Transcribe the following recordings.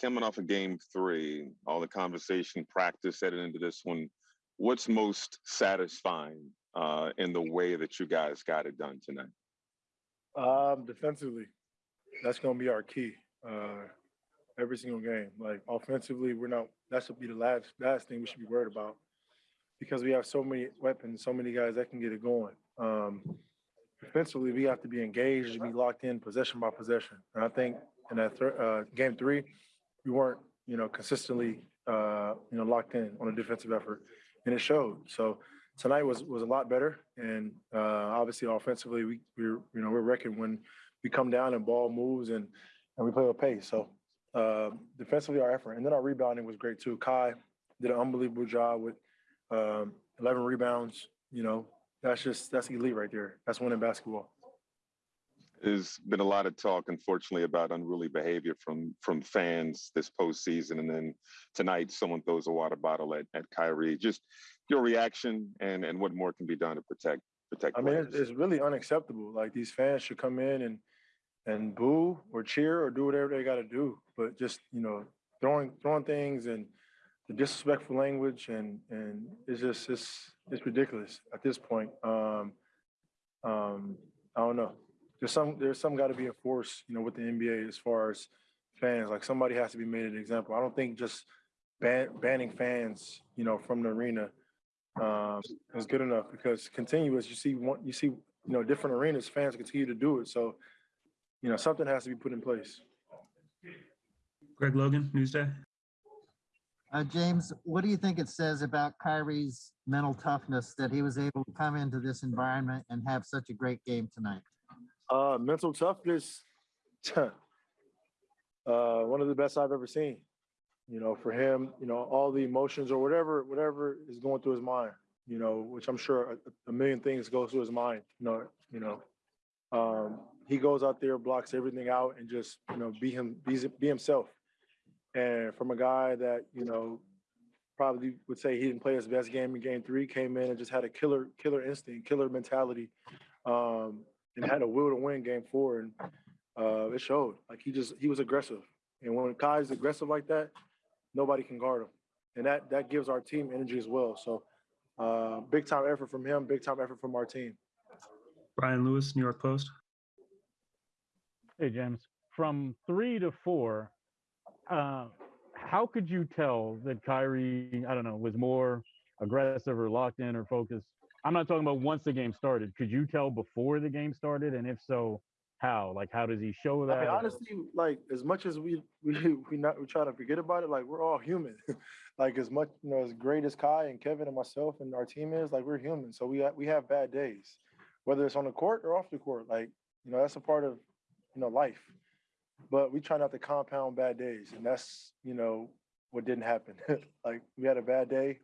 coming off of game three, all the conversation, practice heading into this one, what's most satisfying uh, in the way that you guys got it done tonight? Um, defensively, that's gonna be our key. Uh, every single game. Like offensively, we're not. That should be the last last thing we should be worried about because we have so many weapons, so many guys that can get it going. Um, defensively, we have to be engaged and be locked in possession by possession. And I think in that thir- uh, game three, we weren't, you know, consistently, uh, you know, locked in on a defensive effort, and it showed. So tonight was was a lot better, and uh, obviously offensively, we we're you know we're wrecking when we come down and ball moves and and we play with pace. So uh, defensively, our effort, and then our rebounding was great too. Kai did an unbelievable job with um, 11 rebounds. You know, that's just that's elite right there. That's winning basketball. There's been a lot of talk, unfortunately, about unruly behavior from from fans this postseason, and then tonight someone throws a water bottle at, at Kyrie. Just your reaction and and what more can be done to protect protect. I mean, players. it's, it's really unacceptable. Like these fans should come in and and boo or cheer or do whatever they got to do, but just you know throwing throwing things and the disrespectful language and and it's just it's it's ridiculous at this point. Um, um, I don't know. There's some there's some got to be enforced, you know, with the NBA as far as fans. Like somebody has to be made an example. I don't think just ban, banning fans, you know, from the arena um, is good enough because continuous. You see one, you see, you know, different arenas, fans continue to do it. So, you know, something has to be put in place. Greg Logan, Newsday. Uh, James, what do you think it says about Kyrie's mental toughness that he was able to come into this environment and have such a great game tonight? Uh, mental toughness, uh, one of the best I've ever seen. You know, for him, you know, all the emotions or whatever, whatever is going through his mind. You know, which I'm sure a, a million things go through his mind. You know, you know, um, he goes out there, blocks everything out, and just you know, be him, be, be himself. And from a guy that you know probably would say he didn't play his best game in Game Three, came in and just had a killer, killer instinct, killer mentality. Um, and had a will to win game four and uh, it showed like he just he was aggressive and when Kai's aggressive like that nobody can guard him and that that gives our team energy as well so uh, big time effort from him big time effort from our team Brian Lewis, New York Post. Hey, James. From three to four, uh, how could you tell that Kyrie, I don't know, was more aggressive or locked in or focused? I'm not talking about once the game started. Could you tell before the game started? And if so, how? Like, how does he show that? I mean, honestly, like as much as we we we not we try to forget about it, like we're all human. like as much you know, as great as Kai and Kevin and myself and our team is, like we're human. So we we have bad days, whether it's on the court or off the court. Like you know, that's a part of you know life. But we try not to compound bad days, and that's you know what didn't happen. like we had a bad day,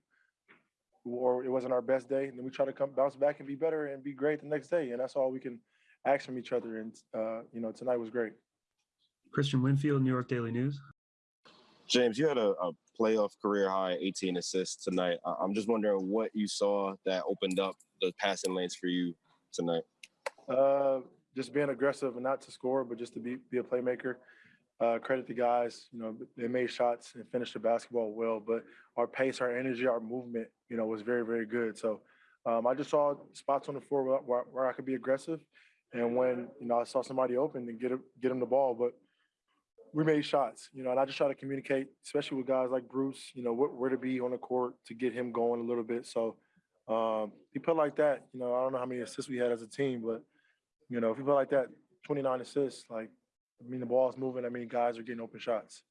or it wasn't our best day, and then we try to come bounce back and be better and be great the next day, and that's all we can ask from each other. And uh, you know, tonight was great. Christian Winfield, New York Daily News. James, you had a, a playoff career high 18 assists tonight. I- I'm just wondering what you saw that opened up the passing lanes for you tonight. Uh, just being aggressive and not to score, but just to be be a playmaker. Uh, credit the guys, you know, they made shots and finished the basketball well. But our pace, our energy, our movement, you know, was very very good. So um, I just saw spots on the floor where, where, I could be aggressive, and when you know I saw somebody open and get get him the ball, but we made shots, you know, and I just try to communicate, especially with guys like Bruce, you know, where, where to be on the court to get him going a little bit. So um, he put like that, you know, I don't know how many assists we had as a team, but you know, if you put like that, 29 assists, like I mean, the ball's moving. I mean, guys are getting open shots.